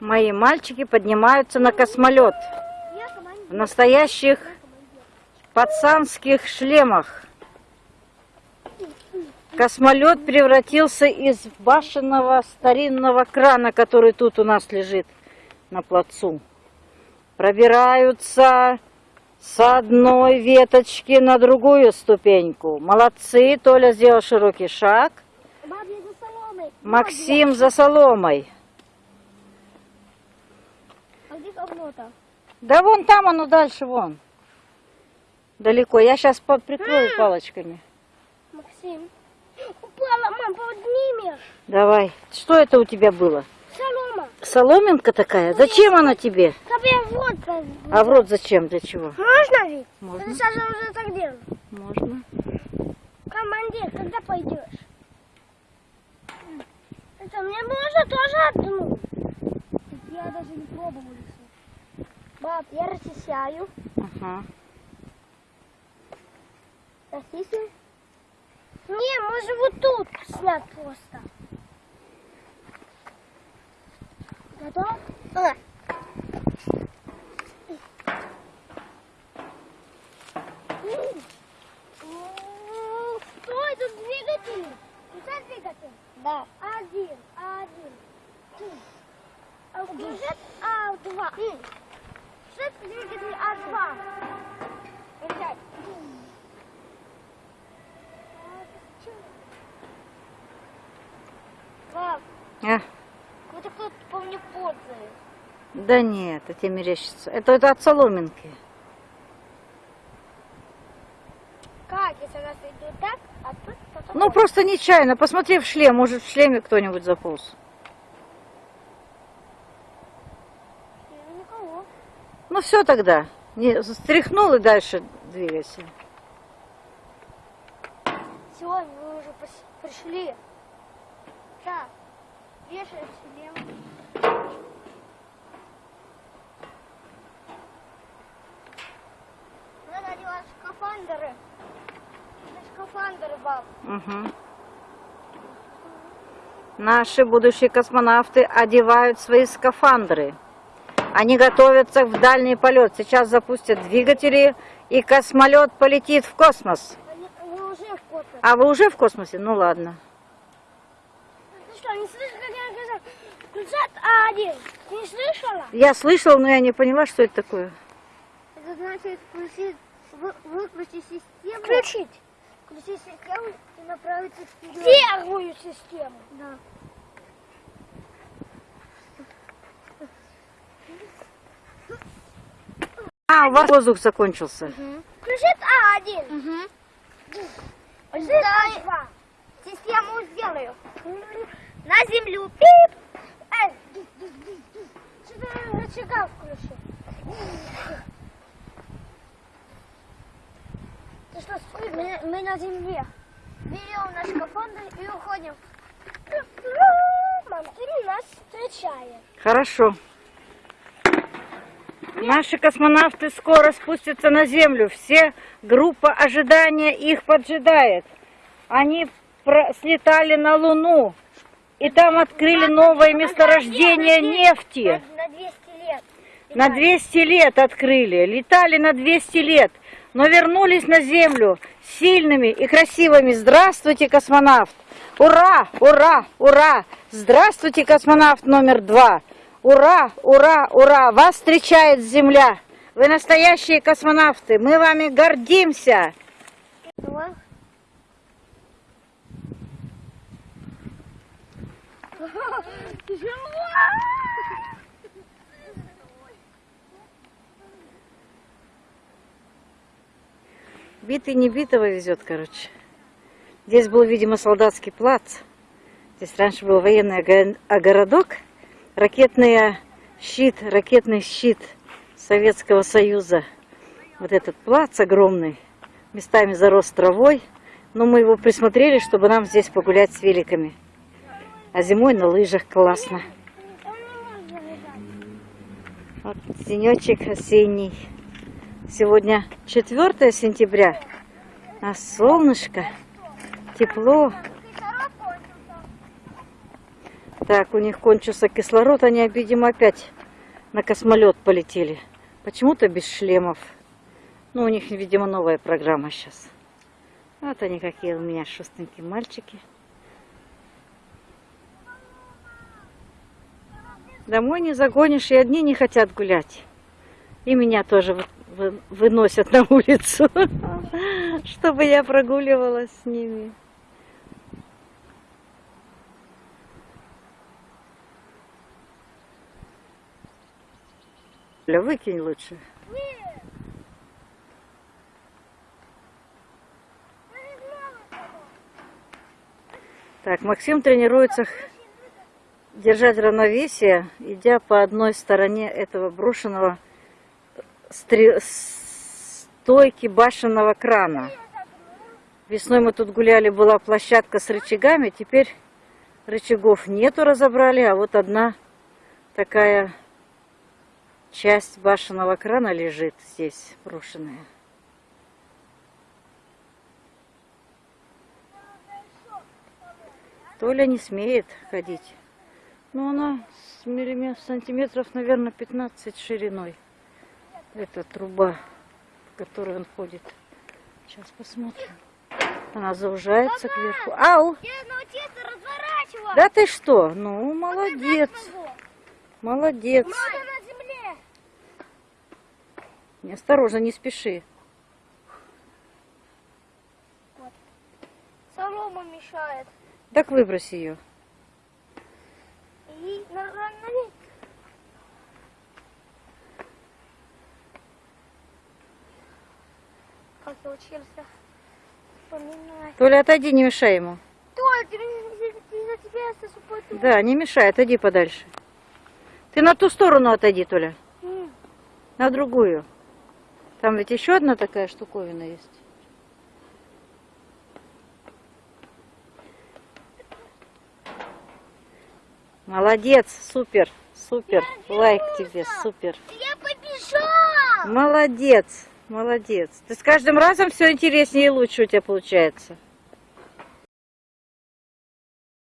Мои мальчики поднимаются на космолет в настоящих пацанских шлемах. Космолет превратился из башенного старинного крана, который тут у нас лежит на плацу. Пробираются с одной веточки на другую ступеньку. Молодцы, Толя сделал широкий шаг. Максим за соломой. А окно-то? Да вон там оно дальше, вон. Далеко. Я сейчас прикрою палочками. Максим. Упала, мам, поднимешь. Давай. Что это у тебя было? Солома. Соломинка такая? Зачем она тебе? Тебе вот как. А в рот зачем? Для чего? Можно ведь? Можно. Ты сейчас уже так делал. Можно. Командир, когда пойдешь? Это мне можно тоже одну? Я даже не пробовал еще. Баб, я расчищаю. Ага. Расчищаю. Не, можно вот тут снять просто. Готов? Да. Стой, тут двигатель. Включай двигатель. Да. Один, один. А включать А2. Включать двигатель А2. Включать. Пап, А, вот кто-то по мне ползает. да нет, это тебе мерещится. Это, это от соломинки. Как, если нас идет так, а тут кто-то Ну, просто нечаянно. Посмотри в шлем. Может, в шлеме кто-нибудь заполз. Ну, все тогда. Не, стряхнул и дальше двигайся. Все, мы уже пришли. Так, вешаем шлем. Надо одевать скафандры. Скафандры, баб. Угу. Наши будущие космонавты одевают свои скафандры. Они готовятся в дальний полет. Сейчас запустят двигатели, и космолет полетит в космос. Они, они уже в космосе. А вы уже в космосе? Ну ладно. Ты что, не слышишь, как я сказал? Включат А1. Ты не слышала? Я слышала, но я не поняла, что это такое. Это значит включить, вы, выключить систему. Включить. Включить систему и направиться вперед. Первую систему. Да. А, у вас воздух закончился. Включит А1. Угу. А2. Систему сделаю. На землю. Пип. Эй, рычага включи. Ты что, мы, мы на земле. Берем наш скафандр и уходим. Мам, ты нас встречаешь. Хорошо. Наши космонавты скоро спустятся на Землю. Все группа ожидания их поджидает. Они слетали на Луну. И там открыли новое месторождение нефти. На 200 лет. На 200 лет открыли. Летали на 200 лет. Но вернулись на Землю сильными и красивыми. Здравствуйте, космонавт! Ура! Ура! Ура! Здравствуйте, космонавт номер два! Ура! Ура! Ура! Вас встречает Земля! Вы настоящие космонавты! Мы вами гордимся! Битый не битого везет, короче. Здесь был, видимо, солдатский плац. Здесь раньше был военный городок. Ракетный щит, ракетный щит Советского Союза. Вот этот плац огромный, местами зарос травой. Но мы его присмотрели, чтобы нам здесь погулять с великами. А зимой на лыжах классно. Вот денечек осенний. Сегодня 4 сентября, а солнышко, тепло. Кислород кончился. Так, у них кончился кислород, они, видимо, опять на космолет полетели. Почему-то без шлемов. Ну, у них, видимо, новая программа сейчас. Вот они какие у меня шустенькие мальчики. Домой не загонишь, и одни не хотят гулять. И меня тоже вы- вы- выносят на улицу, чтобы я прогуливалась с ними. Ля, выкинь лучше. Так, Максим тренируется держать равновесие, идя по одной стороне этого брошенного стре- стойки башенного крана. Весной мы тут гуляли, была площадка с рычагами, теперь рычагов нету, разобрали, а вот одна такая часть башенного крана лежит здесь, брошенная. Толя не смеет ходить. Ну, она с миллиметров, сантиметров, наверное, 15 шириной. Эта труба, в которой он ходит. Сейчас посмотрим. Она заужается кверху. Ау! Я научился разворачивать. Да ты что? Ну, молодец. Молодец. Земле. Осторожно, не спеши. Солома мешает. Так выбрось ее. И на, на, на. Как я учился вспоминать. Толя, отойди, не мешай ему. Толя, из-за тебя я супой Да, не мешай, отойди подальше. Ты на ту сторону отойди, Толя. На другую. Там ведь еще одна такая штуковина есть. Молодец, супер, супер. Лайк тебе, супер. Я побежал! Молодец, молодец. Ты с каждым разом все интереснее и лучше у тебя получается.